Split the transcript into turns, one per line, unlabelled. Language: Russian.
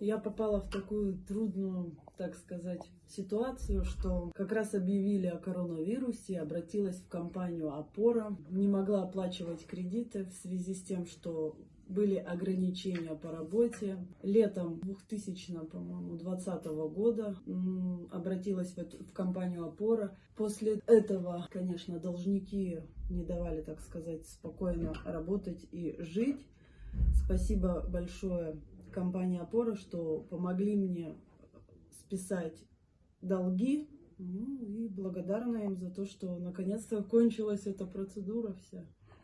Я попала в такую трудную, так сказать, ситуацию, что как раз объявили о коронавирусе, обратилась в компанию «Опора», не могла оплачивать кредиты в связи с тем, что были ограничения по работе. Летом 2000, по-моему, 2020 года обратилась в компанию «Опора». После этого, конечно, должники не давали, так сказать, спокойно работать и жить. Спасибо большое компании «Опора», что помогли мне списать долги. Ну и благодарна им за то, что наконец-то кончилась эта процедура вся.